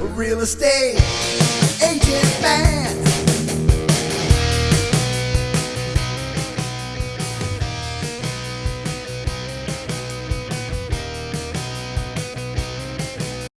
real estate.